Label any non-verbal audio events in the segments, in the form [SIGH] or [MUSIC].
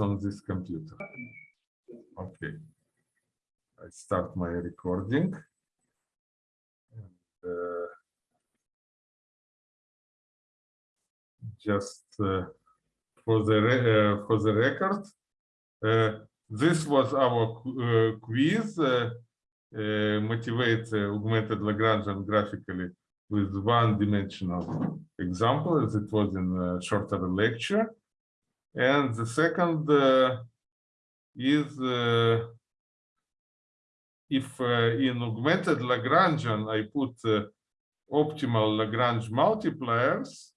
on this computer. Okay. I start my recording. And, uh, just uh, for the uh, for the record, uh, this was our uh, quiz. Uh, motivate augmented Lagrangian graphically with one-dimensional example, as it was in a shorter lecture. And the second uh, is uh, if uh, in augmented Lagrangian I put optimal Lagrange multipliers,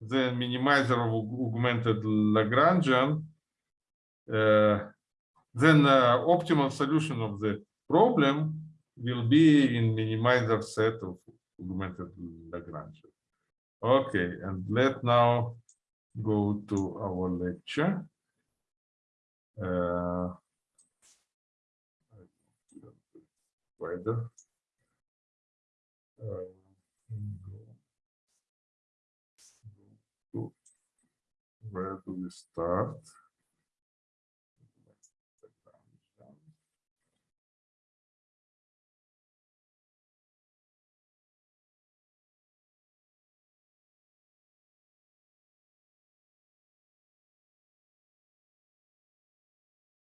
the minimizer of augmented Lagrangian, then optimal solution of the problem will be in minimizer set of augmented Lagrangian. Okay, and let now go to our lecture. Uh, Uh, where do we start?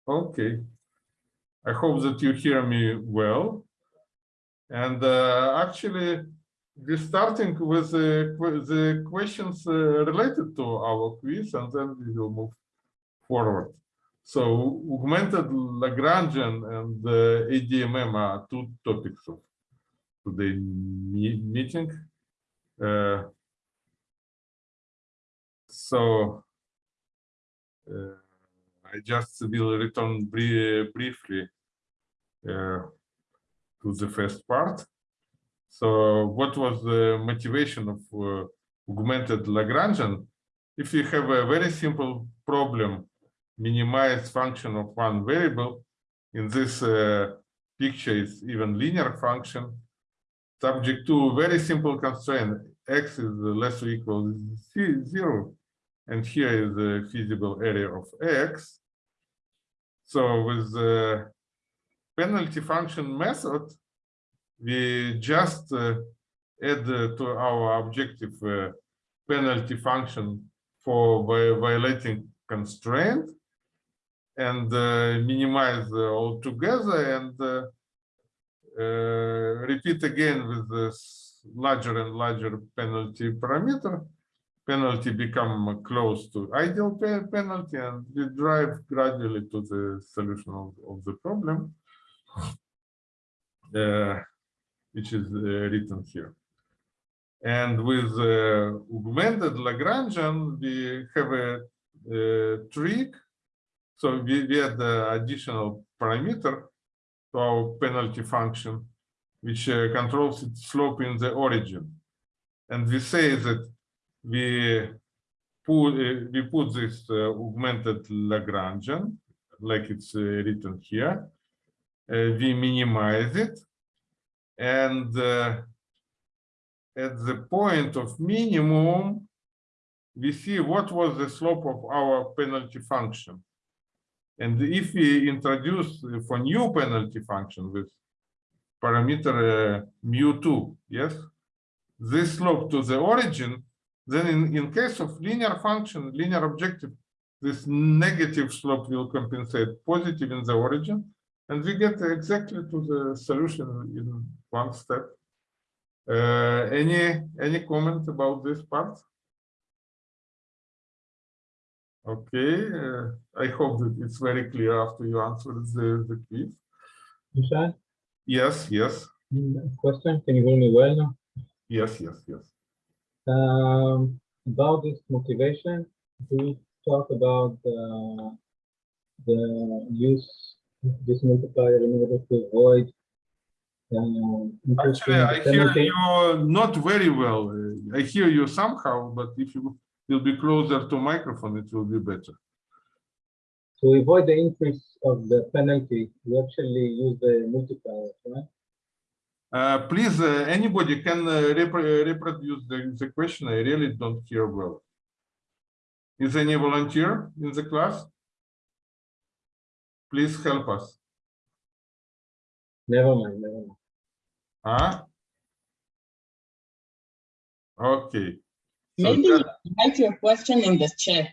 Okay. I hope that you hear me well. And uh, actually, we're starting with the, the questions uh, related to our quiz, and then we will move forward. So augmented Lagrangian and uh, ADMM are two topics of today's meeting. Uh, so uh, I just will return briefly uh, to the first part. So what was the motivation of uh, augmented Lagrangian? If you have a very simple problem, minimize function of one variable, in this uh, picture is even linear function, subject to very simple constraint, x is less or equal to zero, and here is the feasible area of x. So with the penalty function method, we just uh, add uh, to our objective uh, penalty function for violating constraint and uh, minimize all together and uh, uh, repeat again with this larger and larger penalty parameter penalty become close to ideal penalty and we drive gradually to the solution of, of the problem, [LAUGHS] uh, which is uh, written here. And with uh, augmented Lagrangian, we have a, a trick. So we, we add the additional parameter to our penalty function, which uh, controls its slope in the origin. And we say that we put uh, we put this uh, augmented Lagrangian like it's uh, written here. we minimize it, and at the point of minimum, we see what was the slope of our penalty function. And if we introduce for new penalty function with parameter uh, mu2, yes, this slope to the origin then in, in case of linear function, linear objective, this negative slope will compensate positive in the origin, and we get exactly to the solution in one step. Uh, any any comment about this part? Okay, uh, I hope that it's very clear after you answered the, the quiz. Yes, yes. Question, can you hear me well now? Yes, yes, yes. Um, about this motivation, we talk about the, the use of this multiplier in order to avoid uh, Actually, I hear you not very well. I hear you somehow, but if you will be closer to microphone, it will be better. To avoid the increase of the penalty, we actually use the multiplier, right? Uh, please, uh, anybody can uh, rep reproduce the, the question. I really don't hear well. Is there any volunteer in the class? Please help us. Never mind, never mind. Huh? Okay. So Maybe just- write your question in the chat.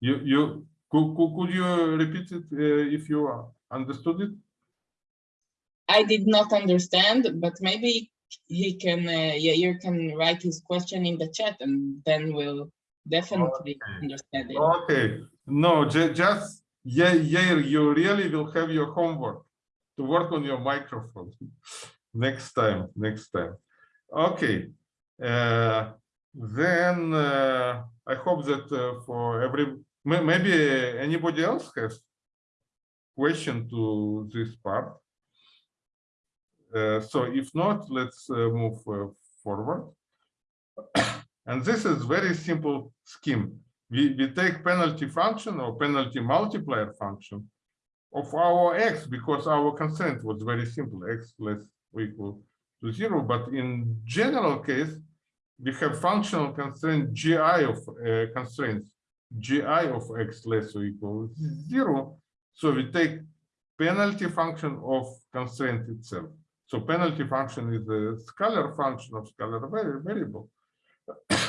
You, you, could, could, could you repeat it uh, if you understood it? I did not understand, but maybe he can, uh, Yair can write his question in the chat and then we'll definitely Okay. understand it. Okay, no, just, yeah, yeah, you really will have your homework to work on your microphone. [LAUGHS] Next time, next time. Okay, uh, then, uh, I hope that uh, for every, maybe anybody else has question to this part. Uh, so if not, let's uh, move uh, forward. [COUGHS] And this is very simple scheme. We, we take penalty function or penalty multiplier function of our x because our constraint was very simple, x less or equal to zero. But in general case, we have functional constraint gi of uh, constraints, gi of x less or equal to zero. So we take penalty function of constraint itself. So penalty function is a scalar function of scalar variable.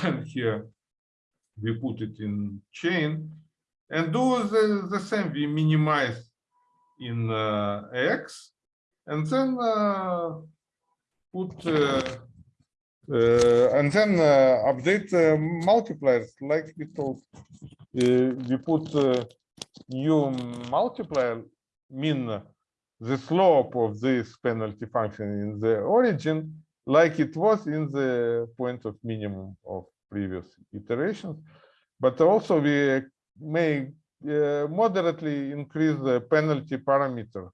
and here we put it in chain and do the, the same. We minimize in uh, x and then uh, put uh, uh, and then uh, update uh, multipliers like we told. We put new multiplier mean the slope of this penalty function in the origin like it was in the point of minimum of previous iterations. But also we may uh, moderately increase the penalty parameter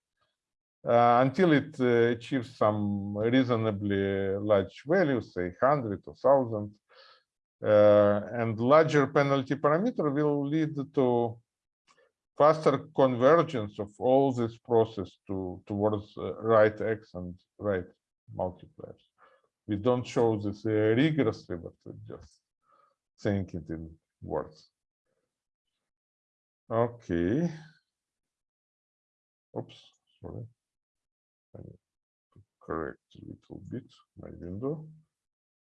uh, until it uh, achieves some reasonably large value, say 100 or 1000. Uh, and larger penalty parameter will lead to faster convergence of all this process to towards uh, right x and right multipliers we don't show this uh, rigorously, but just saying it in words. Okay. Oops, sorry. I need to correct a little bit my window.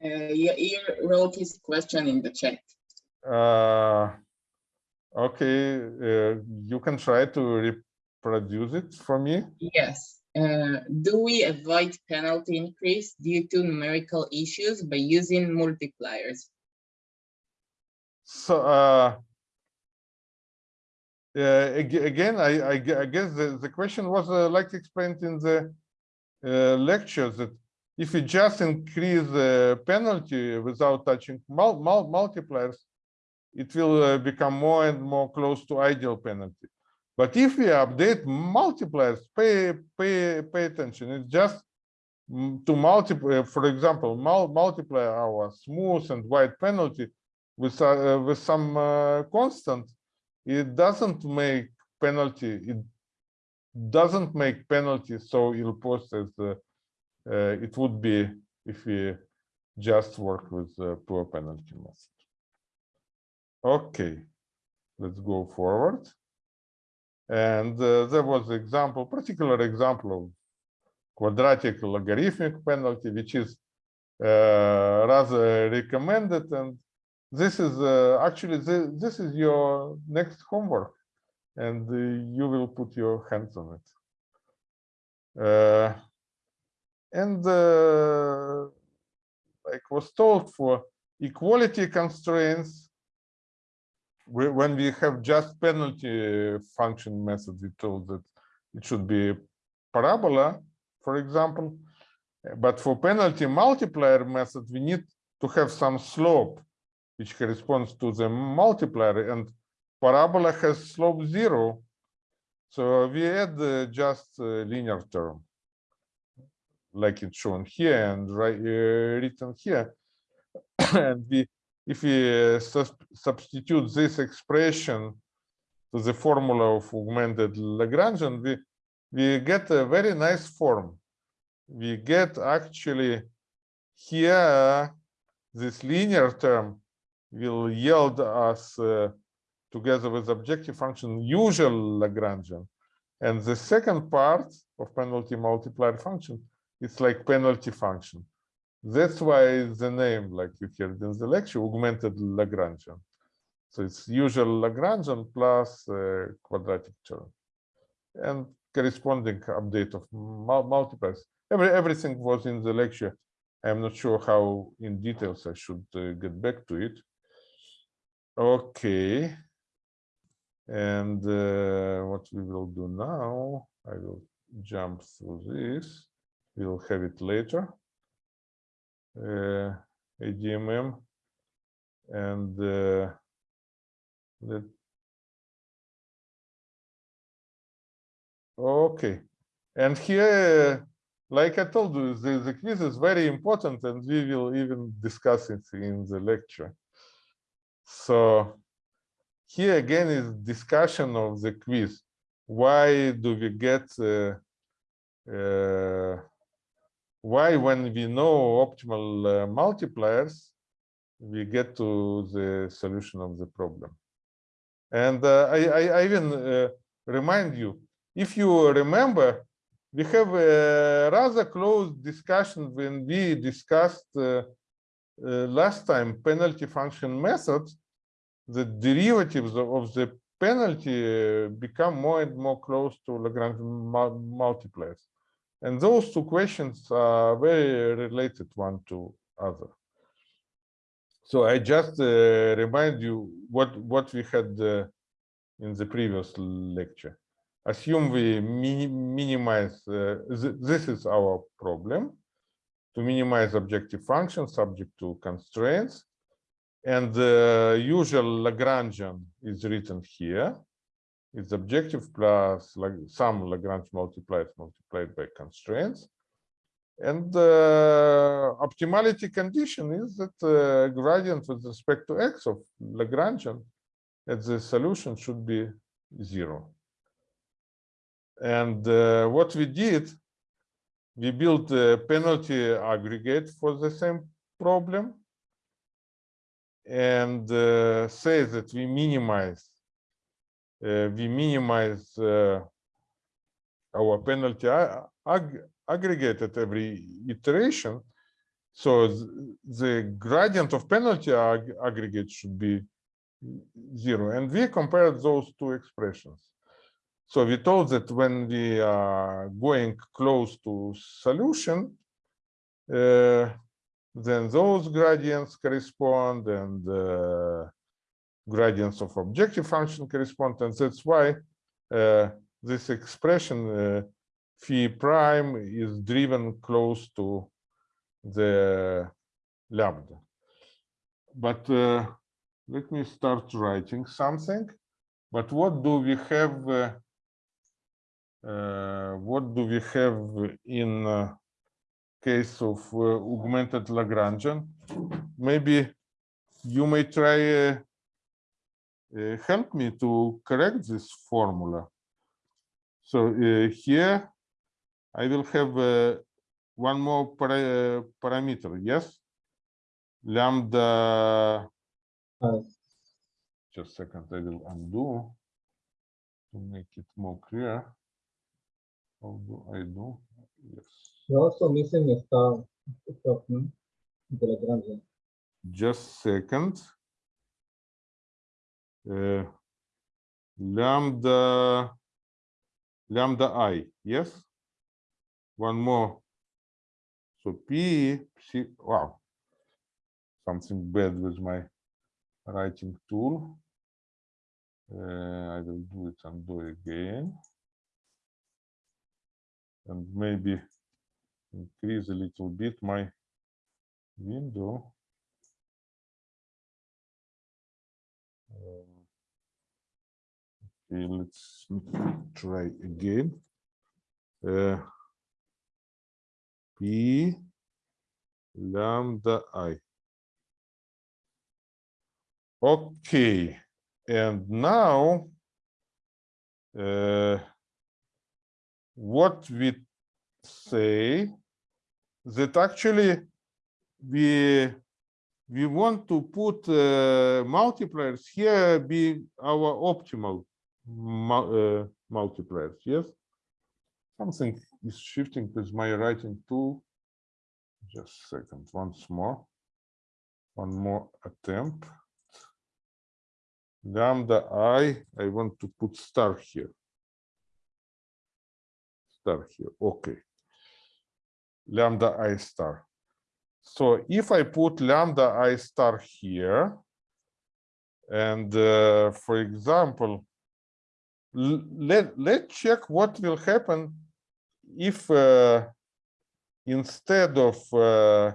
Uh, Yair wrote his question in the chat. Uh, okay, uh, you can try to reproduce it for me. Yes. Uh, do we avoid penalty increase due to numerical issues by using multipliers? So, uh, again, I, I, I guess the, the question was uh, like explained in the uh, lectures that if you just increase the penalty without touching mul mul multipliers, it will uh, become more and more close to ideal penalty. But if we update multipliers, pay pay pay attention. It's just mm, to multiply, for example, mul multiply our smooth and wide penalty with uh, with some uh, constant. It doesn't make penalty. It doesn't make penalty so ill-posed as uh, uh, it would be if we just work with poor penalty method. Okay, let's go forward. And uh, there was an example, particular example of quadratic logarithmic penalty, which is uh, rather recommended. And this is uh, actually, thi- this is your next homework and uh, you will put your hands on it. Uh, and uh, like was told for equality constraints, we- when we have just penalty function method, we told that it should be parabola, for example. But for penalty multiplier method, we need to have some slope which corresponds to the multiplier and parabola has slope zero. So we add uh, just uh, linear term like it's shown here and right uh, written here. [COUGHS] and we if we uh, substitute this expression to the formula of augmented Lagrangian, we, we get a very nice form. We get actually here this linear term will yield us uh, together with objective function usual Lagrangian. And the second part of penalty multiplier function is like penalty function. That's why the name, like you heard in the lecture, augmented Lagrangian. So it's usual Lagrangian plus uh, quadratic term and corresponding update of mul- multipliers. Every, everything was in the lecture. I'm not sure how in details I should uh, get back to it. Okay. And uh, what we will do now, I will jump through this. We'll have it later. Uh, ADMM and uh, let Okay, and here, like I told you, the, the quiz is very important and we will even discuss it in the lecture. So here again is discussion of the quiz. Why do we get, uh, uh, why when we know optimal uh, multipliers, we get to the solution of the problem. And uh, I, I, I even uh, remind you, if you remember, we have a rather close discussion when we discussed uh, uh, last time penalty function methods, the derivatives of, the penalty become more and more close to Lagrange multipliers. And those two questions are very related one to other. So I just uh, remind you what, what we had uh, in the previous lecture assume we mini minimize, uh, th this is our problem, to minimize objective function subject to constraints. And the usual Lagrangian is written here. It's objective plus like some Lagrange multipliers multiplied by constraints. And the optimality condition is that uh, gradient with respect to x of Lagrangian at the solution should be zero. And uh, what we did, we built a penalty aggregate for the same problem and uh, say that we minimize uh, we minimize uh, our penalty ag aggregate at every iteration. So th the gradient of penalty ag aggregate should be zero. And we compared those two expressions. So we told that when we are going close to solution, uh, then those gradients correspond and uh, gradients of objective function correspond. And that's why uh, this expression uh, phi prime is driven close to the lambda. But uh, let me start writing something. But what do we have uh, uh, what do we have in uh, case of uh, augmented Lagrangian? Maybe you may try Uh, help me to correct this formula. So uh, here I will have uh, one more para parameter, yes? Lambda. Just a second, I will undo to make it more clear. How do I do? Yes. You're also missing a star at the top, no? The Lagrangian. Just second. Lambda lambda i, yes? One more. So p, wow. Something bad with my writing tool. Uh, I will do it and do it again and maybe increase a little bit my window. Um, let's try again. Uh, P lambda i. Okay, and now uh, what we say that actually we we want to put uh, multipliers here be our optimal uh, multipliers, yes? Something is shifting with my writing tool. Just a second, once more. One more attempt. Lambda i, I want to put star here. Star here, okay. Lambda i star. So if I put lambda i star here, and uh, for example, let let's check what will happen if uh, instead of uh,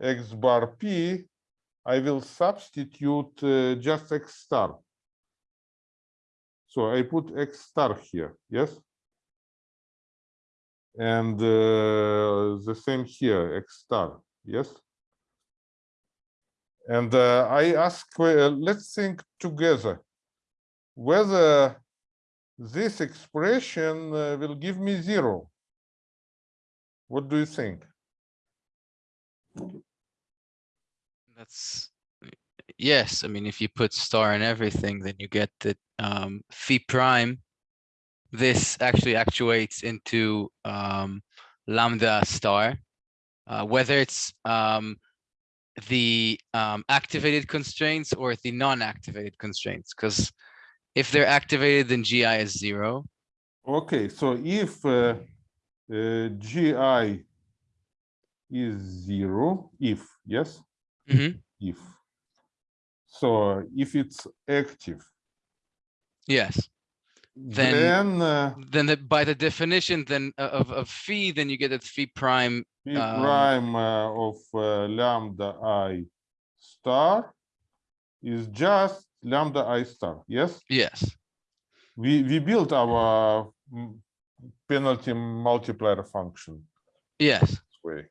x bar p, I will substitute uh, just x star. So I put x star here, yes? And uh, the same here, x star, yes? And uh, I ask, uh, let's think together whether this expression uh, will give me zero. What do you think? That's, yes, I mean, if you put star in everything, then you get the um, phi prime. This actually actuates into um, lambda star, uh, whether it's um, the um, activated constraints or the non-activated constraints, because if they're activated, then GI is zero. Okay, so if uh, uh, GI is zero, if, yes? Mhm. If. So if it's active, Yes, Then- then uh, then the, by the definition then uh, of, of phi, then you get that phi prime P Um, prime uh, of uh, lambda i star is just lambda i star, yes? Yes, We, we built our mm, penalty multiplier function yes. this way.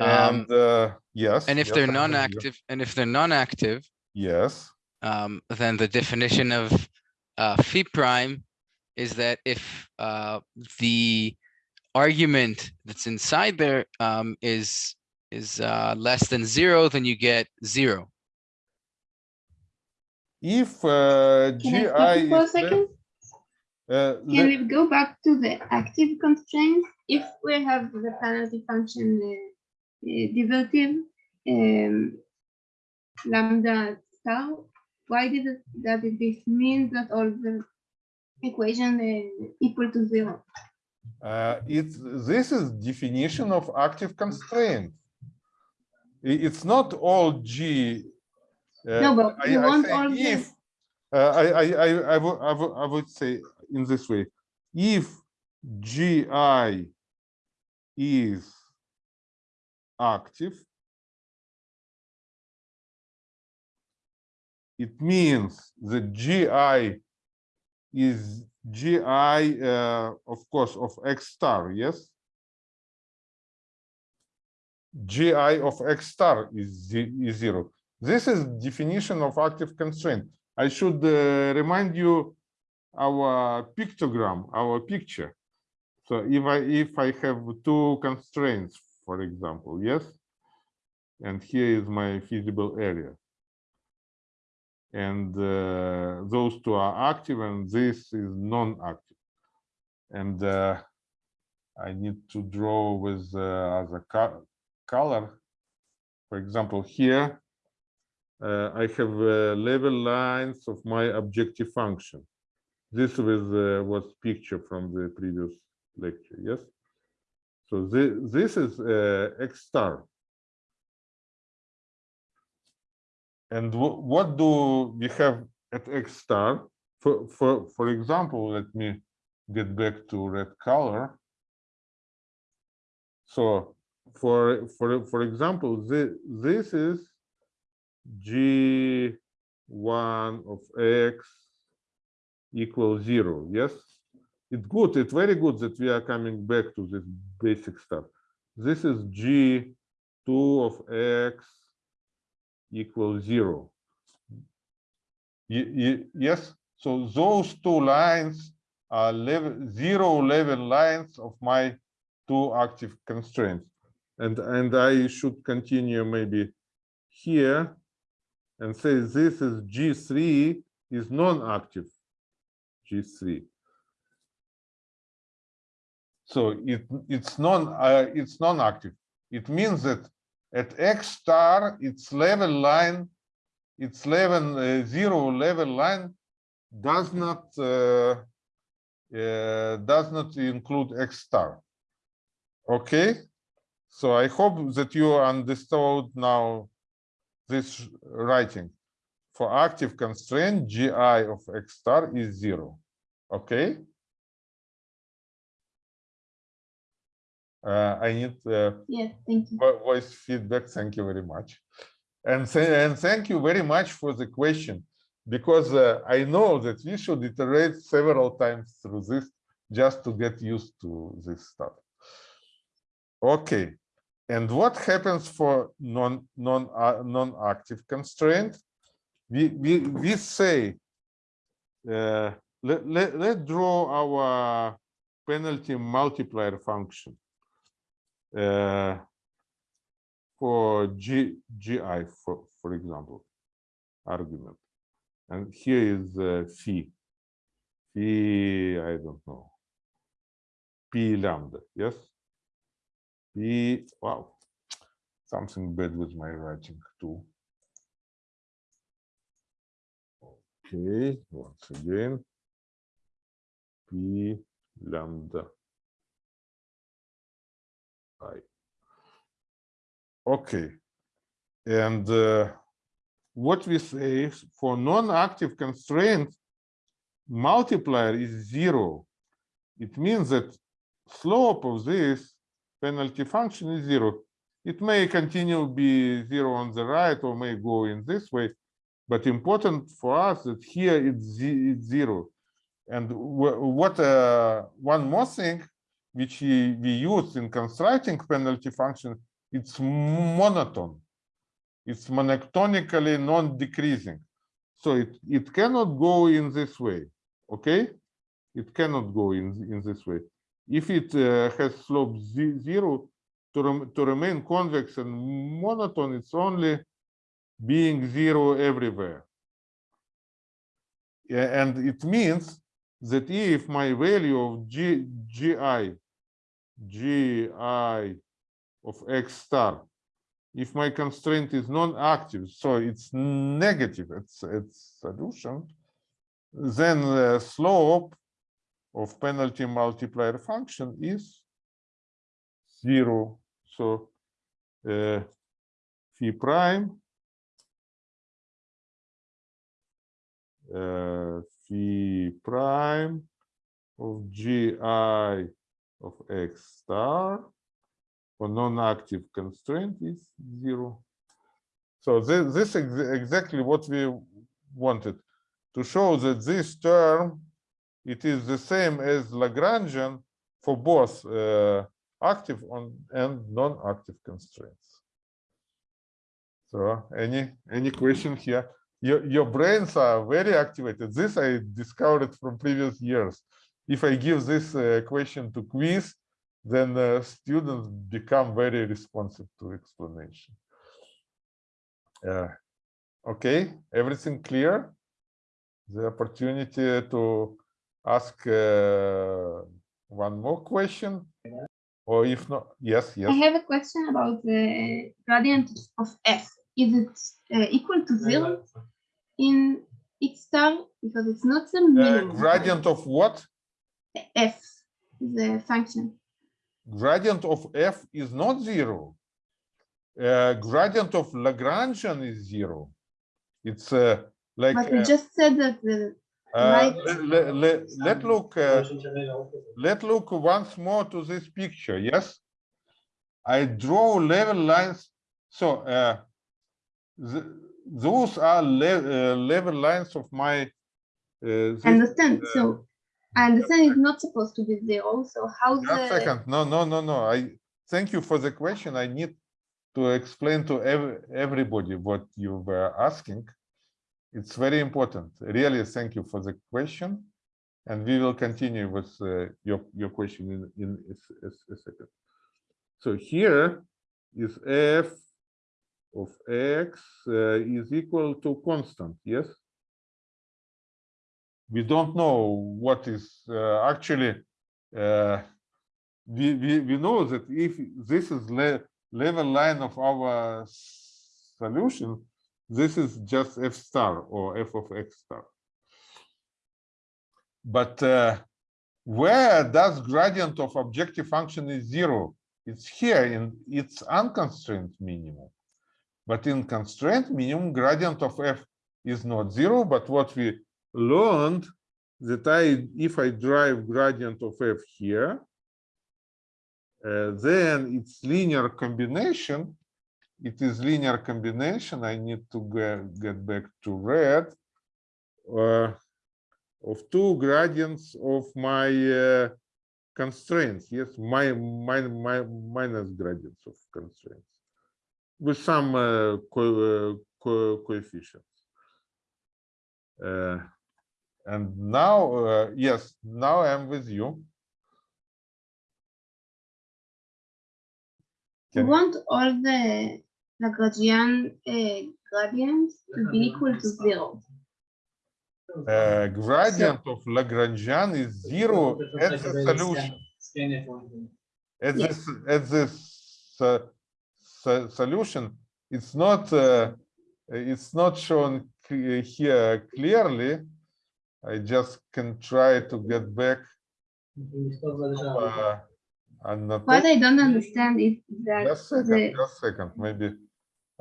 Um, And, uh, yes. And if yes, they're I hear you. non-active, and if they're non-active, Yes, um, then the definition of uh, phi prime is that if uh, the argument that's inside there um, is is uh, less than zero, then you get zero. If uh, Can I GI for a second? uh, Can we go back to the active constraints? If we have the penalty function uh, uh, derivative um, lambda tau, why did it, that it this mean that all the equation uh, equal to zero? Uh, it's this is definition of active constraint. It's not all G. uh, No, but I- you I want all if, uh, I, I, I, I would, I would, I would say in this way, if GI is active, it means that GI is GI, uh, of course, of X star, yes? GI of X star is, is zero. This is definition of active constraint. I should uh, remind you our pictogram, our picture. So if I if I have two constraints, for example, yes, and here is my feasible area, and uh, those two are active, and this is non-active, and uh, I need to draw with uh, other co- color. For example, here uh, I have uh, level lines of my objective function. This was uh, was picture from the previous lecture, yes? So this, this is uh, X star. And what do we have at X star? For, for, for example, let me get back to red color. So for, for, for example, this, this is G1 of X equals zero, yes? It's good, it's very good that we are coming back to this basic stuff. This is G2 of X equals zero. Ye- ye- yes, so those two lines are level, zero level lines of my two active constraints. And, and I should continue maybe here and say this is G3 is non-active G3. So it it's non uh, it's non-active. It means that at X star its level line, its level uh, zero level line does not uh, uh, does not include X star. Okay, so I hope that you understood now this writing. For active constraint, GI of X star is zero. Okay. Uh, I need uh, Yes, thank you. vo- voice feedback. Thank you very much. And, and thank you very much for the question, because uh, I know that we should iterate several times through this just to get used to this stuff. Okay, and what happens for non non uh, non-active constraint? We we we say uh, let, let let draw our penalty multiplier function uh, for G, GI, for, for example, argument. And here is uh. Phi, I don't know. P lambda, yes? P, wow, something bad with my writing too. Okay, once again. P lambda I. Okay, and uh, what we say is for non-active constraint, multiplier is zero. It means that slope of this penalty function is zero. It may continue be zero on the right or may go in this way, but important for us that here it's, zero. And what uh, one more thing which we, we use in constructing penalty function, it's monotone. It's monotonically non-decreasing. So it, it cannot go in this way, okay? It cannot go in, in this way. If it uh, has slope ze- zero, to, rem- to remain convex and monotone, it's only being zero everywhere. Yeah, and it means that if my value of G, GI, GI of X star, if my constraint is non-active, so it's negative, it's, it's solution, then the slope of penalty multiplier function is zero. So uh, phi prime uh, phi prime of gi of x star for non-active constraint is zero. So this, this is exactly what we wanted to show that this term it is the same as Lagrangian for both uh, active on and non-active constraints. So any any question here? Your your brains are very activated. This I discovered from previous years. If I give this uh, question to quiz, then uh, students become very responsive to explanation. Uh, okay, everything clear? The opportunity to ask uh, one more question, or if not, yes, yes. I have a question about the gradient of f. Is it uh, equal to zero in x star? Because it's not the Uh, minimum. gradient of what? f, the function. Gradient of f is not zero. Uh, gradient of Lagrangian is zero. It's uh, like But you uh, just said that the uh, let, let, let, look uh, let look once more to this picture. Yes, I draw level lines. So uh, th those are le uh, level lines of my. Uh, this- understand. So I understand it's not supposed to be zero. So how the second. No, no, no, no. I thank you for the question. I need to explain to ev everybody what you were asking. It's very important. Really, thank you for the question. And we will continue with uh, your, your question in, in a a a second. So here is f of x uh, is equal to constant, yes? We don't know what is uh, actually, uh, we, we, we know that if this is le level line of our solution, this is just f star or f of x star. But uh, where does gradient of objective function is zero? It's here in its unconstrained minimum. But in constraint minimum, gradient of f is not zero, but what we learned that I, if I drive gradient of f here, uh, then it's linear combination. It is linear combination. I need to get, get back to red. Uh, of two gradients of my uh, constraints. Yes, my, my, my minus gradients of constraints with some uh, co uh, co coefficients. Uh, and now, uh, yes, now I'm with you. Can- want all the Lagrangian uh, gradients to be equal to zero. Uh, gradient of Lagrangian is zero at the solution. At Yes. this, at this uh, so- solution, it's not, uh, it's not shown here clearly. I just can try to get back. uh, annotate- What I don't understand is that Just second, the just second, maybe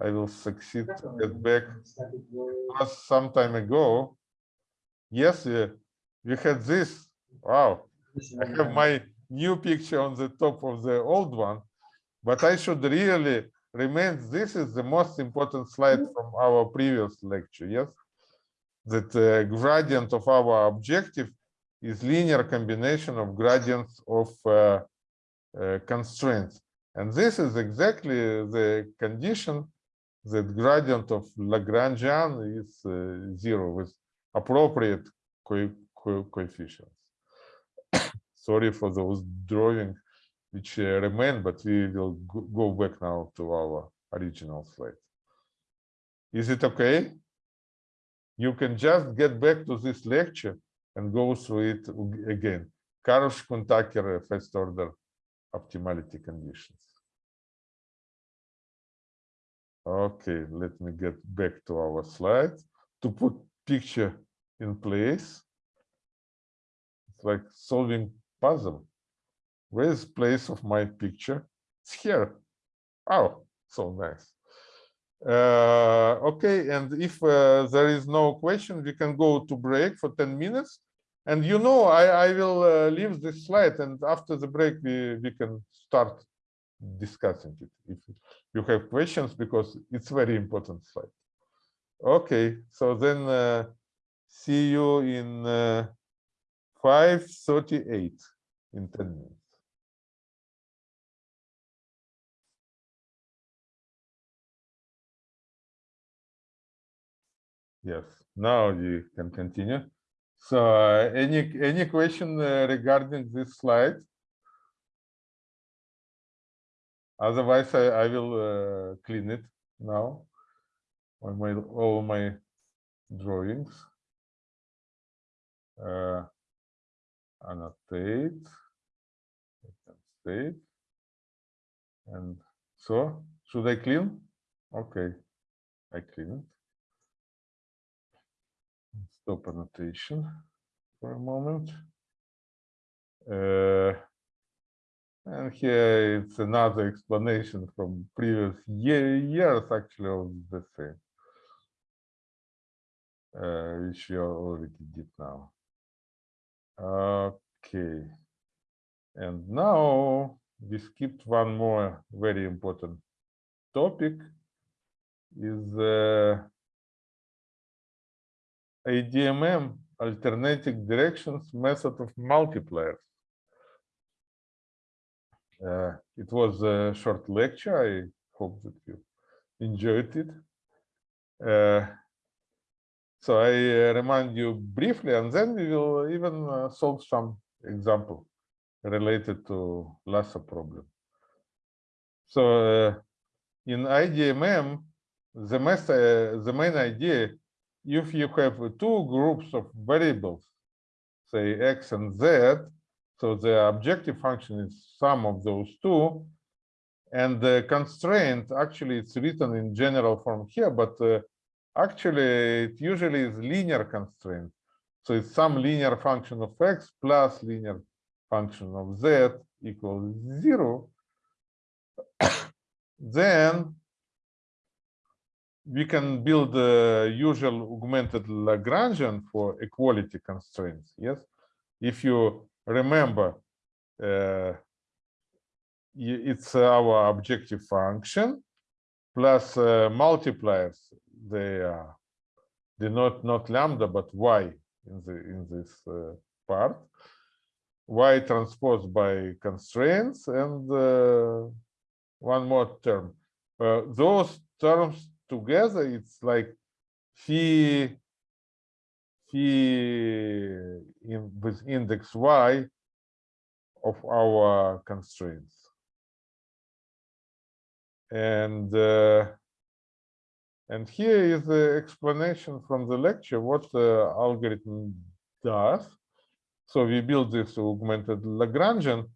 I will succeed to get back. Was some time ago. Yes, we had this. Wow, I have my new picture on the top of the old one, but I should really remind this is the most important slide from our previous lecture. Yes, that uh, gradient of our objective is linear combination of gradients of uh, uh, constraints, and this is exactly the condition that gradient of Lagrangian is uh, zero with appropriate co co coefficients. [COUGHS] Sorry for those drawing which uh, remain, but we will go, back now to our original slide. Is it okay? You can just get back to this lecture and go through it ag- again. Karush-Kuhn-Tucker first order optimality conditions. Okay, let me get back to our slide to put picture in place. It's like solving puzzle. Where's place of my picture? It's here. Oh, so nice. Uh, okay, and if uh, there is no question, we can go to break for 10 minutes. And you know, I, I will uh, leave this slide and after the break, we, we can start discussing it. If you have questions, because it's very important slide. Okay, so then uh, see you in uh, 5.38 in 10 minutes. Yes, now you can continue. So uh, any any question uh, regarding this slide? Otherwise, I, I will uh, clean it now on my all my drawings. Uh, annotate, save, and so should I clean? Okay, I clean it. Stop annotation for a moment. Uh, and here it's another explanation from previous year, years actually of the same. Uh, which we already did now. Okay. And now we skipped one more very important topic is uh, ADMM alternating directions method of multipliers. Uh, it was a short lecture. I hope that you enjoyed it. Uh, so I uh, remind you briefly, and then we will even uh, solve some example related to Lasso problem. So uh, in ADMM, the uh, the main idea, if you have two groups of variables, say x and z, so the objective function is sum of those two, and the constraint actually it's written in general form here, but uh, actually it usually is linear constraint. So it's some linear function of x plus linear function of z equals zero. [COUGHS] then we can build the usual augmented Lagrangian for equality constraints. Yes, if you remember, uh, it's our objective function plus uh, multipliers. They are they not not lambda but y in the in this uh, part. Y transpose by constraints and uh, one more term. Uh, those terms together, it's like phi in with index y of our constraints. And uh, and here is the explanation from the lecture what the algorithm does. So we build this augmented Lagrangian,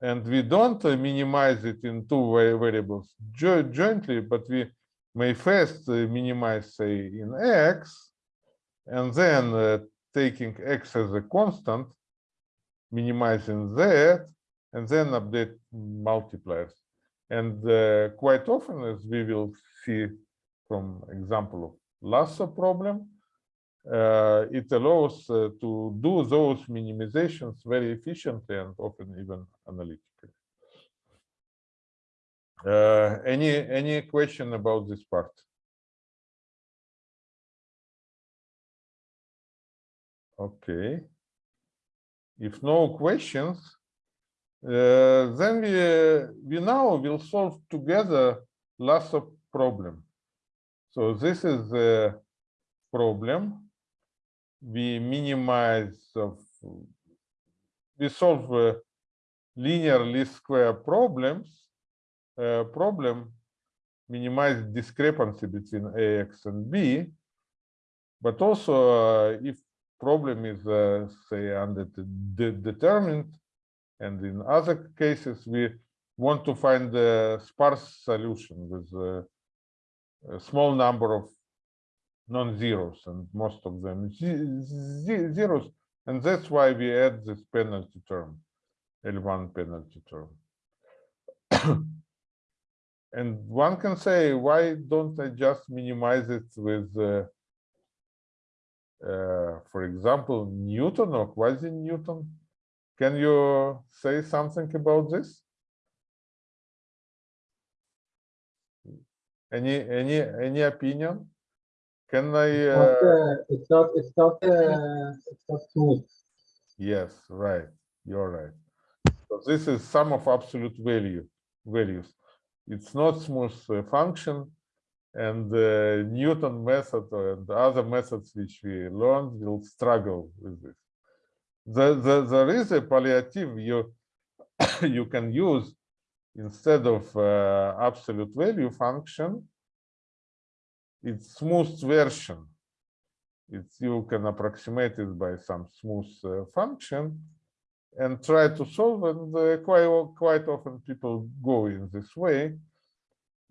and we don't minimize it in two va- variables jo- jointly, but we may first minimize, say, in x, and then uh, taking x as a constant, minimizing that, and then update multipliers. And uh, quite often, as we will see from example of Lasso problem, uh, it allows uh, to do those minimizations very efficiently and often even analytically. Uh, any any question about this part? Okay. If no questions, uh, then we uh, we now will solve together lots of problem. So this is the problem. We minimize of we solve uh, linear least square problems uh, problem minimize discrepancy between ax and b but also uh, if problem is uh, say undetermined. And in other cases we want to find a sparse solution with uh, a small number of non-zeros and most of them ze- ze- zeros. And that's why we add this penalty term L1 penalty term. [COUGHS] And one can say why don't I just minimize it with uh, uh, for example Newton or quasi Newton can you say something about this any any any opinion can I It's uh, not, uh, It's not, it's not, uh, it's not smooth. Yes, right. You're right. So this is sum of absolute value values. It's not smooth function, and the Newton method and other methods which we learned will struggle with this. The, the, there is a palliative you [COUGHS] you can use instead of uh, absolute value function. It's smooth version it's you can approximate it by some smooth uh, function and try to solve and uh, quite quite often people go in this way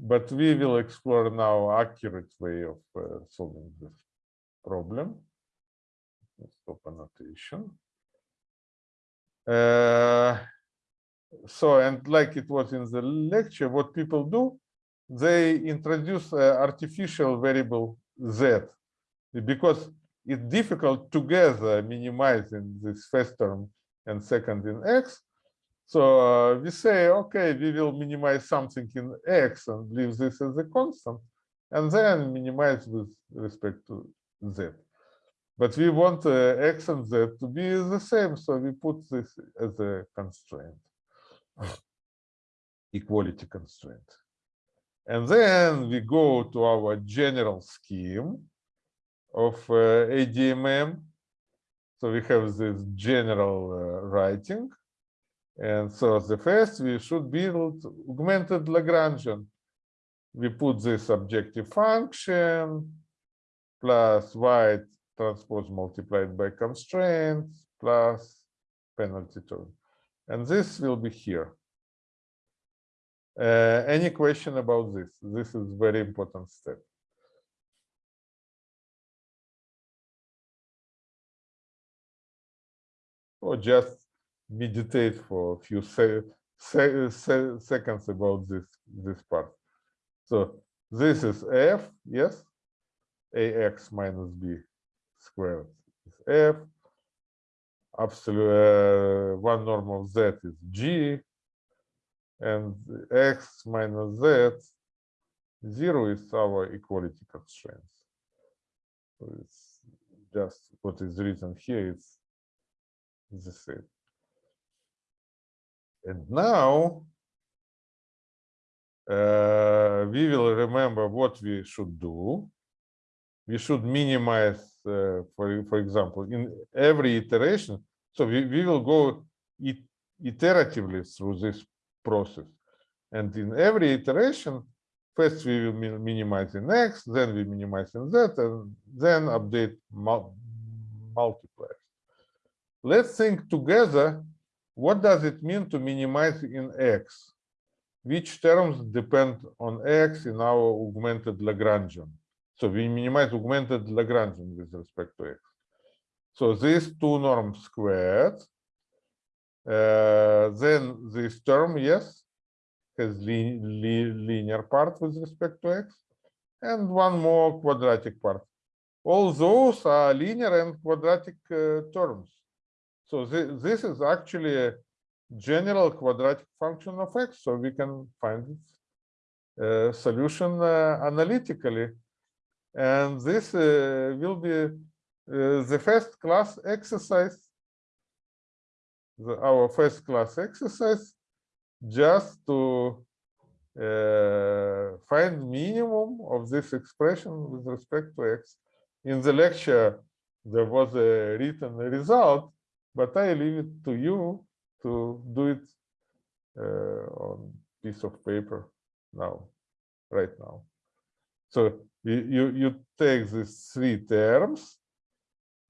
but we will explore now accurate way of uh, solving this problem stop annotation uh, so and like it was in the lecture what people do they introduce uh, artificial variable z because it's difficult together minimizing this first term and second in x. So uh, we say, okay, we will minimize something in x and leave this as a constant, and then minimize with respect to z. But we want uh, x and z to be the same, so we put this as a constraint, [LAUGHS] equality constraint. And then we go to our general scheme of uh, ADMM. So we have this general uh, writing. And so the first we should build augmented Lagrangian. we put this objective function plus y transpose multiplied by constraints plus penalty term. And this will be here. Uh, any question about this? This is very important step. Or just meditate for a few se se se seconds about this this part. So this is f, yes, ax minus b squared is f. Absolute uh, one norm of z is g, and x minus z zero is our equality constraints. So it's just what is written here. It's the same. And now uh, we will remember what we should do. We should minimize, uh, for, for example, in every iteration. So we, we will go it, iteratively through this process. And in every iteration, first we will minimize in X, then we minimize in Z, and then update mul multipliers. Let's think together, what does it mean to minimize in X? Which terms depend on X in our augmented Lagrangian? So we minimize augmented Lagrangian with respect to X. So these two norms squared, uh, then this term, yes, has li li linear part with respect to x, and one more quadratic part. All those are linear and quadratic uh, terms. So thi- this is actually a general quadratic function of x, so we can find its uh, solution uh, analytically. And this uh, will be the first class exercise the, our first class exercise just to uh, find minimum of this expression with respect to x. In the lecture, there was a written result, but I leave it to you to do it uh, on piece of paper now, right now. So you, you, take these three terms,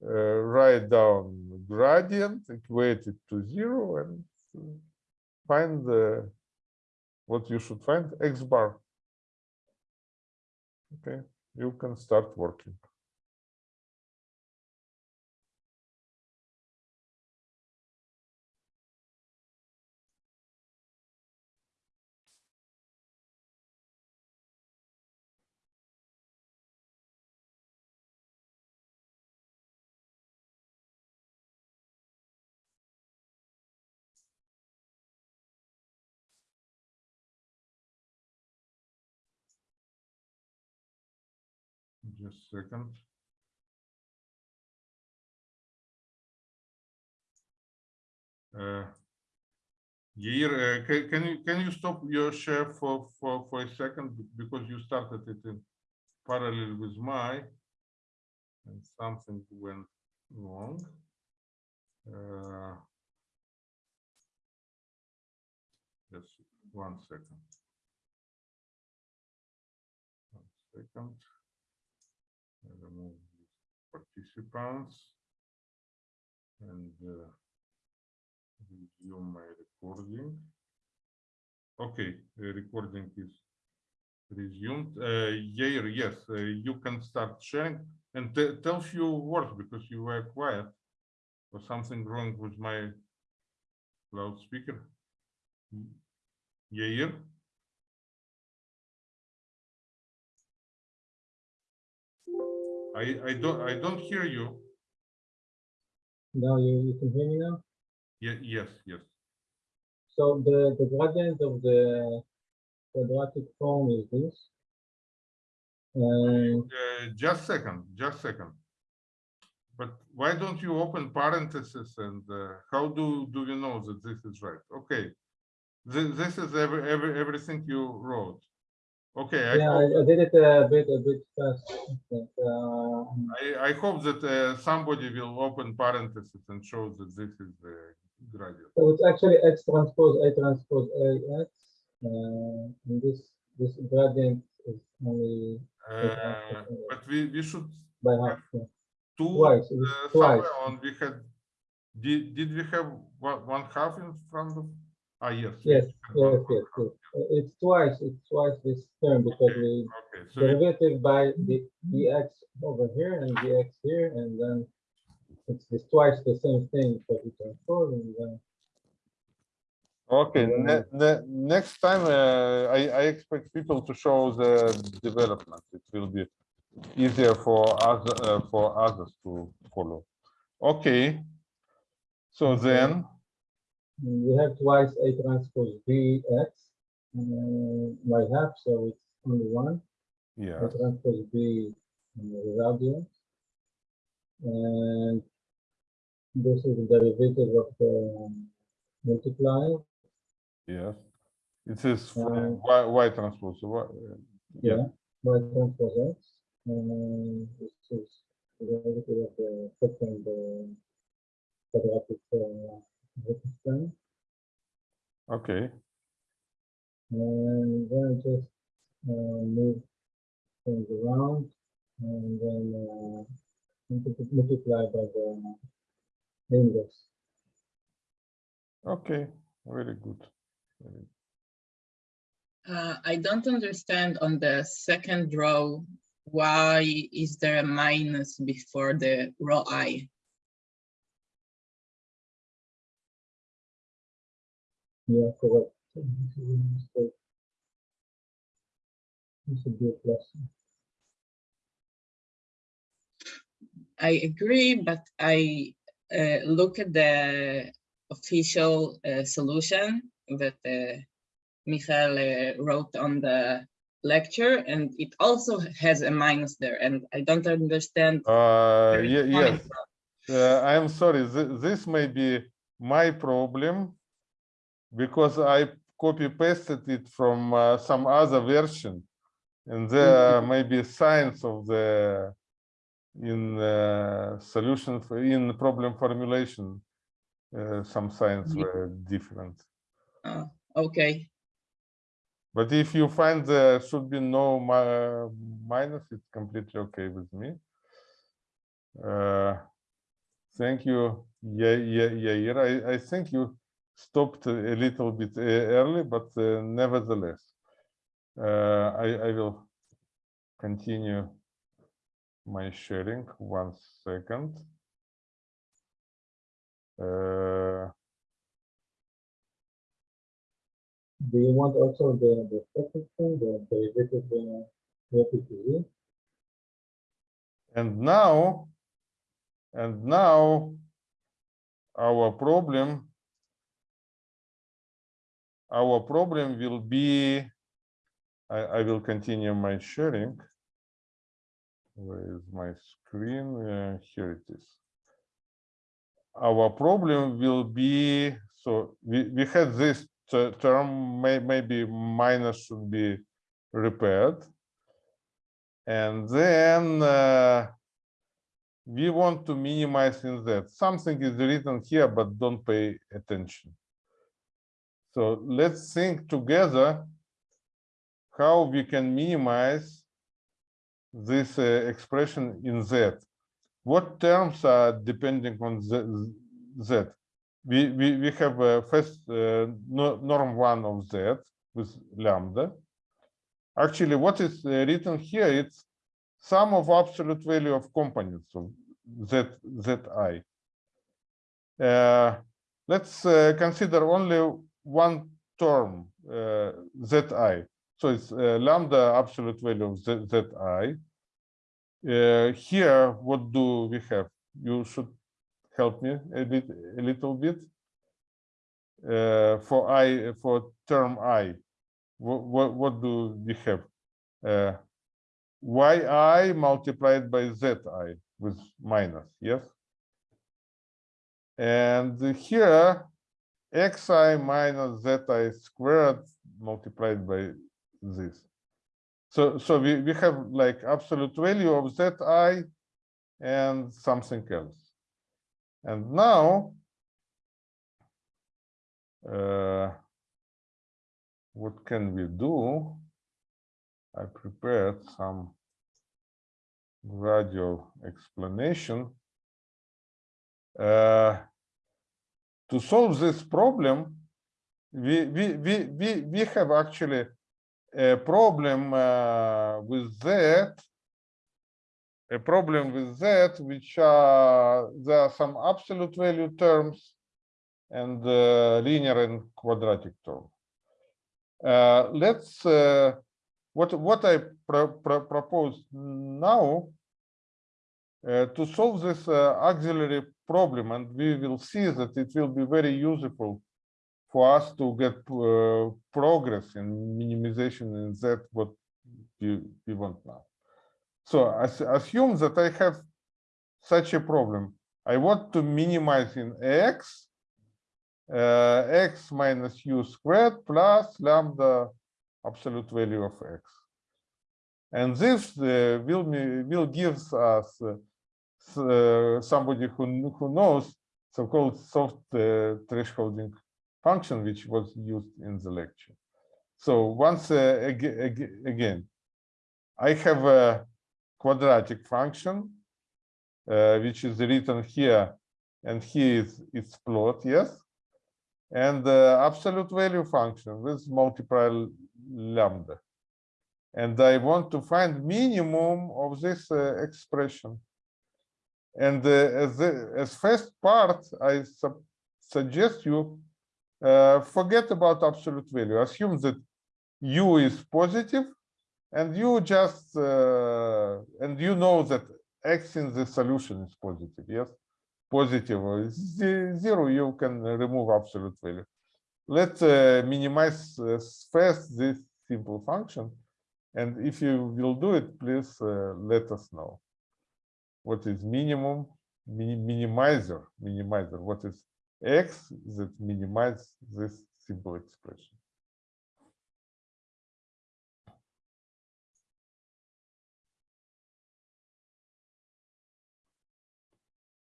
uh, write down gradient, equate it to zero, and uh, find the what you should find x bar. Okay, you can start working. A second. Uh, Yair, uh, can, can you can you stop your share for for for a second because you started it in parallel with my and something went wrong. Uh, just one second. One second. Remove these participants and uh, resume my recording. Okay, the recording is resumed. Uh, Yair, yes, uh, you can start sharing and te- tell few words because you were quiet. Was something wrong with my loudspeaker? Yair? I, I don't, I don't hear you. Now you, you can hear me now? Ye- yes, yes. So the, the gradient of the quadratic form is this. And Uh, just second, just second. But why don't you open parentheses and uh, how do, do you know that this is right? Okay. This, this is every, every, everything you wrote. Okay, I, yeah, I, hope, I did it a bit, a bit fast. but, uh, I, I hope that uh, somebody will open parentheses and show that this is the gradient. So it's actually X transpose A transpose A X. Uh, and this, this gradient is only Uh, but we, we should by half. yeah. two Twice, uh, twice. on we had did did we have one, one half in front of ah yes Yes, yes, yes, yes. Uh, It's twice, it's twice this term because Okay. we okay so derivative by the dx over here and dx here, and then it's this twice the same thing for the transform and then okay ne, ne, next time uh, I, I expect people to show the development it will be easier for us uh, for others to follow okay so then we have twice a transpose bx uh, by half, so it's only one. yeah A transpose b uh, without dx. And this is the derivative of the multiply yes it is Uh, y, y transpose so y, uh, yeah Yeah, by transpose x, and this is the derivative of the second uh, quadratic uh, vector okay And then just uh, move things around and then uh, multiply by the inverse. okay very good Very Uh, I don't understand on the second row, why is there a minus before the row I? Yeah, correct. So this is a mistake. This should be a plus. I agree, but I uh, look at the official uh, solution that uh, Michael uh, wrote on the lecture, and it also has a minus there, and I don't understand. Uh, where it's ye- coming yes, uh, I am sorry, thi- this may be my problem because I copy pasted it from uh, some other version. And there may be signs of the in uh, solution for in problem formulation. Uh, some signs Ye- were different. Oh, okay, But if you find there should be no mi- minus, it's completely okay with me. Uh, Thank you, yeah, yeah, yeah. I, I think you stopped a little bit uh, early, but uh, nevertheless, uh, I, I will continue my sharing. One second. Uh, Do you want also the, the second thing, the derivative z? And now, and now, our problem, our problem will be, I, I will continue my sharing. Where is my screen? Uh, here it is. Our problem will be, so we, we had this term, may, maybe minus should be repaired. And then uh, we want to minimize in that. Something is written here, but don't pay attention. So let's think together how we can minimize this uh, expression in Z. What terms are depending on Z? Z? We, we, we have uh, first uh, norm one of Z with lambda. Actually, what is uh, written here, it's sum of absolute value of components of Z, Zi. Uh, let's uh, consider only one term, uh, Zi. So it's uh, lambda absolute value of Z, Zi. Uh, here, what do we have? You should help me a bit, a little bit. Uh, for i, for term i, what, what, what do we have? Uh, yi multiplied by zi with minus, yes? And here, xi minus zi squared multiplied by this. So, so we, we have like absolute value of zi and something else. And now, uh, what can we do? I prepared some gradual explanation. Uh, to solve this problem, we we we we we have actually a problem uh, with that. A problem with that, which are there are some absolute value terms and uh, linear and quadratic term. Uh, let's uh, what what I pro pro propose now to solve this uh, auxiliary problem, and we will see that it will be very useful for us to get uh, progress in minimization in that what we, we want now. So as, assume that I have such a problem. I want to minimize in x, uh, x minus u squared plus lambda absolute value of x. And this uh, will will give us uh, uh, somebody who who knows so-called soft uh, thresholding function which was used in the lecture. So once uh, ag- ag- again, I have a quadratic function uh, which is written here, and here is its plot, yes, and the absolute value function with multiple lambda. And I want to find minimum of this uh, expression. And as the, as first part, I suggest you uh, forget about absolute value. Assume that u is positive, and you just uh, and you know that x in the solution is positive. Yes, positive or zero. You can remove absolute value. Let's uh, minimize uh, first this simple function, and if you will do it, please uh, let us know. What is minimum? Minimizer, minimizer. What is x that minimize this simple expression?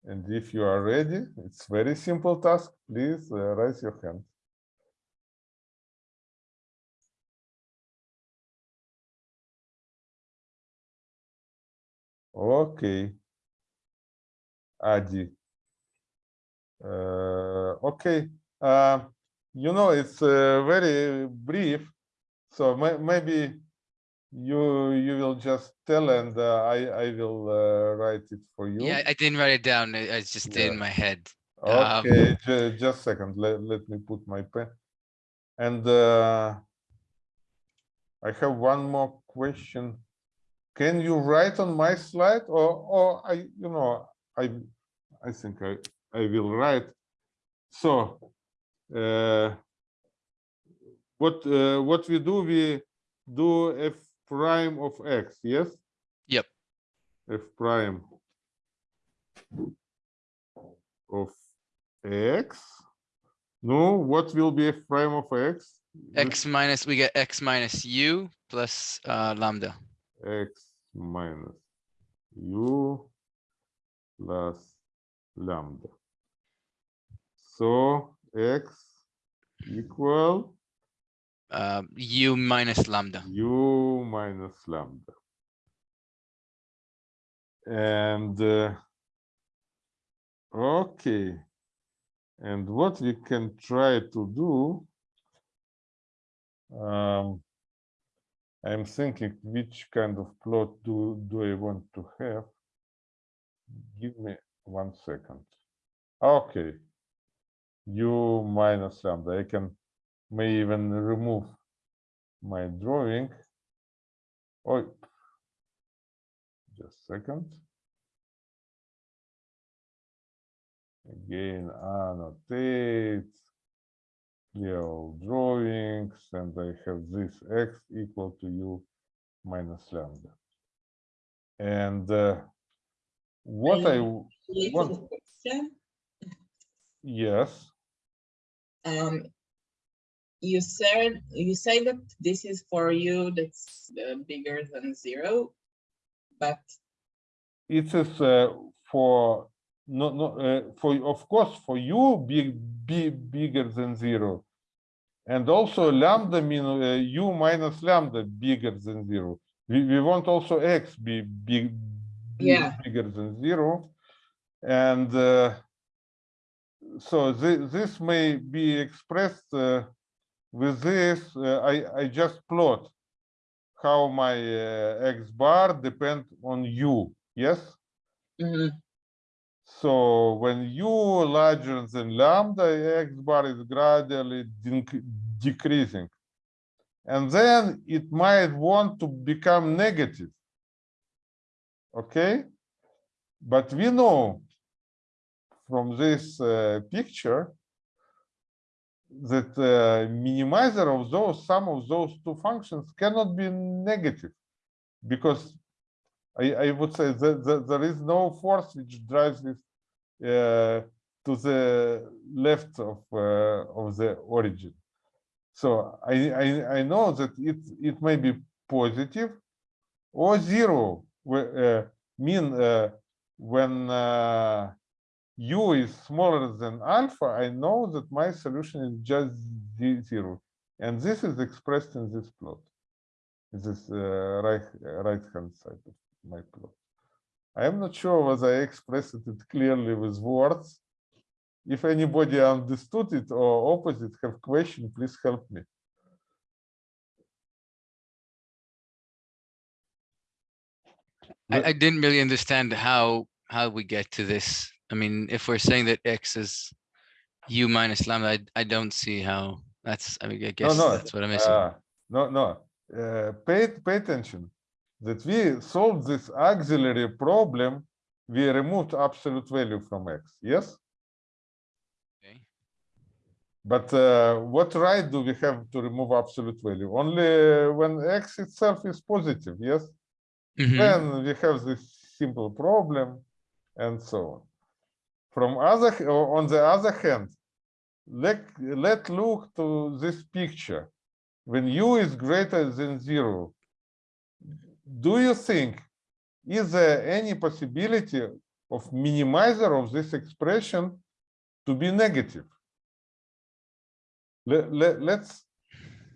And if you are ready, it's very simple task. Please uh, raise your hand. Okay. Adi. Uh, okay. Uh, you know, it's uh, very brief, so may maybe you you will just tell and uh, I I will uh, write it for you. Yeah, I didn't write it down. I I just Yeah. in my head. Um, Okay, ju- just a second, let, let me put my pen. And uh, I have one more question. Can you write on my slide or, or I, you know, I, I think I, I will write. So, uh, what, uh, what we do, we do f prime of x, yes? Yep. F prime of x. No, what will be f prime of x? X minus, we get X minus U plus uh, lambda. x minus u plus lambda. So x equal Um, U minus lambda. u minus lambda. And uh, okay, and what we can try to do. Um, I'm thinking which kind of plot do do I want to have? Give me one second. Okay. U minus lambda. I can may even remove my drawing. Oh, just a second. Again, annotate, clear all drawings, and I have this x equal to u minus lambda. And uh, what I, question. yes, Um, you said, you say that this is for you that's uh, bigger than zero, but it is uh, for no no uh, for of course for you big big bigger than zero And also lambda mean uh, u minus lambda bigger than zero. We, we want also x be big, be Yeah. bigger than zero. And uh, so thi- this may be expressed uh, with this. uh, I, I just plot how my uh, x bar depend on u. Yes. Mhm. So when u larger than lambda, x bar is gradually dec- decreasing. And then it might want to become negative. Okay? But we know from this uh, picture that uh, minimizer of those, sum of those two functions cannot be negative because I, I would say that, that there is no force which drives this uh, to the left of uh, of the origin. So I, I I know that it it may be positive or zero. Uh, mean uh, when u is smaller than alpha, I know that my solution is just ze- zero, and this is expressed in this plot. This uh, right right hand side of my plot. I am not sure whether I expressed it clearly with words. If anybody understood it or opposite have question, please help me. I, I didn't really understand how, how we get to this. I mean, if we're saying that X is U minus lambda, I, I don't see how, that's, I mean, I guess no, that's what I'm missing. Uh, no, no. Uh, pay pay attention that we solved this auxiliary problem. We removed absolute value from x. Yes, Okay. but uh, what right do we have to remove absolute value? Only when x itself is positive. Yes. Mhm. then we have this simple problem and so on. From other, on the other hand, let, let look to this picture. When u is greater than zero, do you think, is there any possibility of minimizer of this expression to be negative? Let, let, let's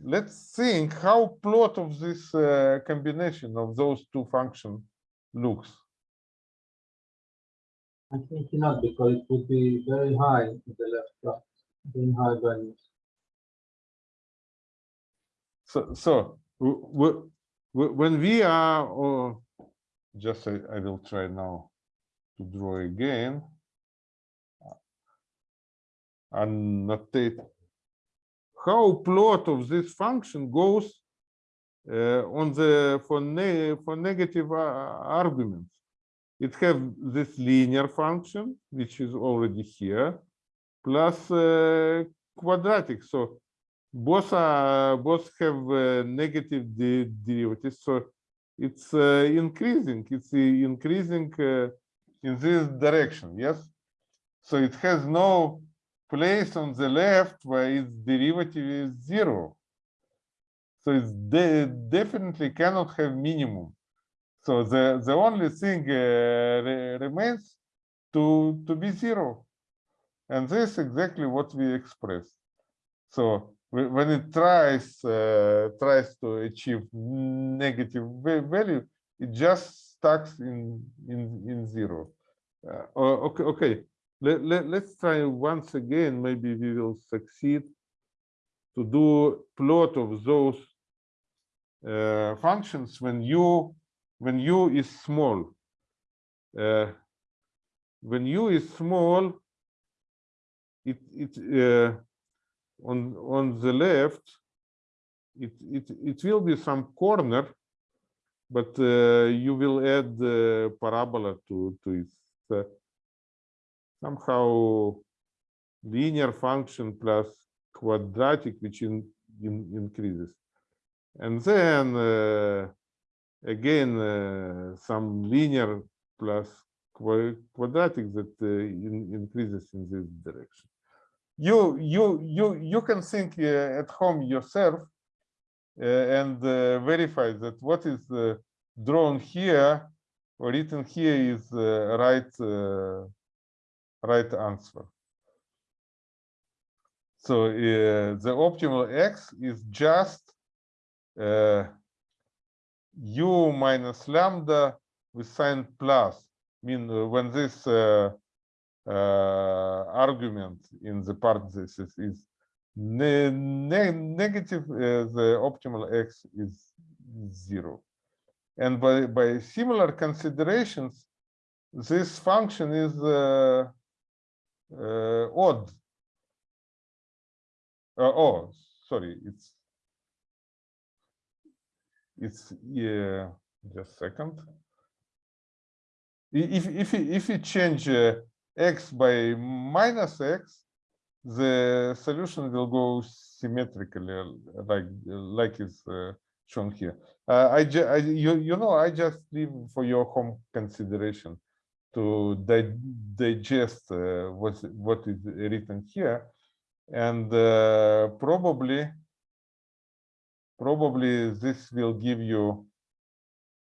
let's think how plot of this uh, combination of those two functions looks. I think not because it would be very high in the left part, very high values. So, so when we are, or just I, I will try now to draw again. And annotate how plot of this function goes uh, on the for ne for negative uh, arguments. It have this linear function which is already here, plus uh, quadratic. So both are both have uh, negative de derivatives. So it's uh, increasing. It's uh, increasing uh, in this direction. Yes. So it has no place on the left where its derivative is zero. So it de definitely cannot have minimum. So the, the only thing uh, re remains to, to be zero. And this is exactly what we express. So whe- when it tries uh, tries to achieve negative value, it just stacks in in in zero. Uh, okay, okay. Let, let, let's try once again. Maybe we will succeed to do plot of those uh, functions when u when u is small. Uh, when u is small, it it uh, on on the left, it it it will be some corner, but uh, you will add the parabola to to it. Somehow linear function plus quadratic, which in, in increases, and then uh, again uh, some linear plus quadratic that uh, in, increases in this direction. You you you you can think uh, at home yourself uh, and uh, verify that what is uh, drawn here or written here is the right right answer. So the optimal x is just u minus lambda with sign plus. Mean uh, when this uh, uh, argument in the parentheses is ne ne negative, uh, the optimal x is zero. And by, by similar considerations, this function is uh, uh, odd. Oh, sorry, it's it's yeah. Just a second. If if if you change uh, x by minus x, the solution will go symmetrically, like like is uh, shown here. Uh, I, I you you know I just leave for your home consideration to di digest uh, what what is written here, and uh, probably probably this will give you.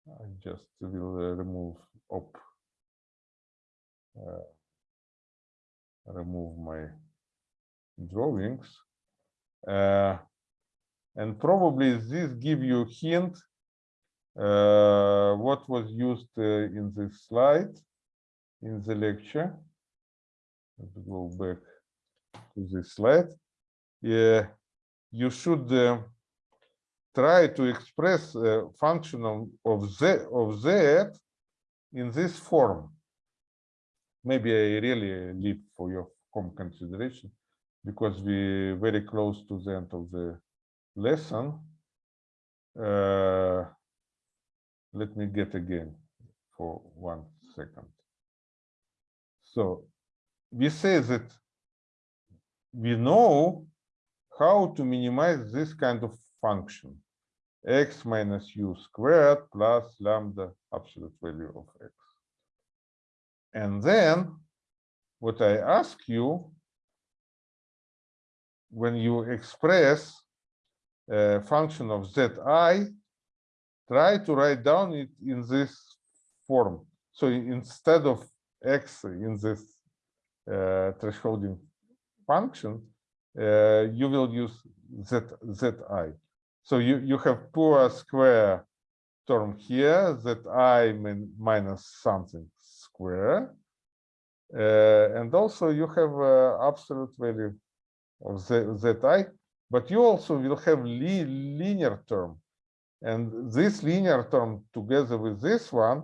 I just will uh, remove op. Uh, remove my drawings. Uh, and probably this give you hint uh, what was used uh, in this slide in the lecture. Let's go back to this slide. Yeah, you should uh, try to express a function of, of z of z in this form. Maybe I really leave for your home consideration because we very close to the end of the lesson. Uh, let me get again for one second. So we say that we know how to minimize this kind of function x minus u squared plus lambda absolute value of x. And then what I ask you when you express a function of zi, try to write down it in this form. So instead of x in this uh, thresholding function, uh, you will use z, zi. So you, you have poor square term here, that i min minus something square. Uh, and also you have uh, absolute value of z, zi, but you also will have li linear term. And this linear term together with this one,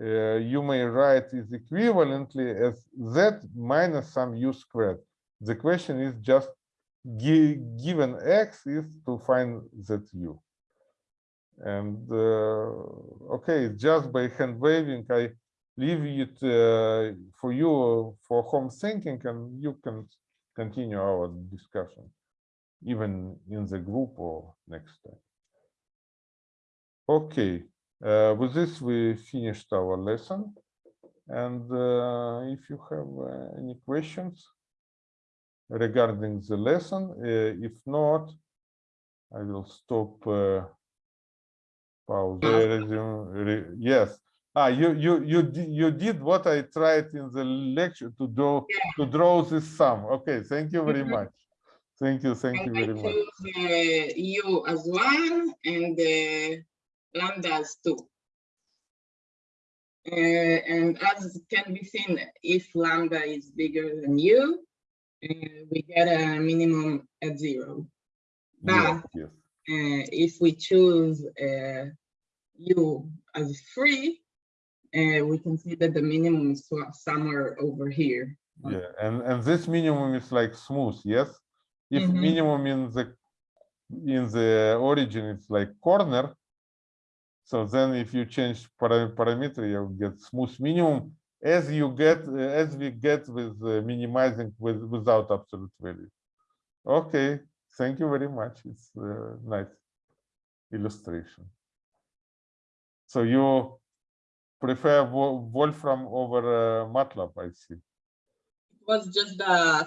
uh, you may write is equivalently as z minus some u squared. The question is just given x is to find that u And uh, okay, just by hand waving, I leave it uh, for you for home thinking, and you can continue our discussion, even in the group or next time. Okay, uh, with this we finished our lesson. And uh, if you have uh, any questions regarding the lesson, uh, if not, I will stop. Uh, pause. Resume. Yes. Ah, you you you you did what I tried in the lecture to draw to draw this sum. Okay, thank you very Mhm. much. Thank you, thank you I very much. choose uh, u as one and uh, lambda as two. Uh, and as can be seen, if lambda is bigger than u, uh, we get a minimum at zero. But yes. uh, if we choose uh, u as free, uh, we can see that the minimum is somewhere over here. Yeah, and and this minimum is like smooth, yes? If Mhm. minimum in the in the origin it's like corner, so then if you change para parameter, you get smooth minimum as you get uh, as we get with uh, minimizing with without absolute value. Okay, thank you very much. It's uh, nice illustration. So you prefer Wolfram over uh, MATLAB, I see. It was just the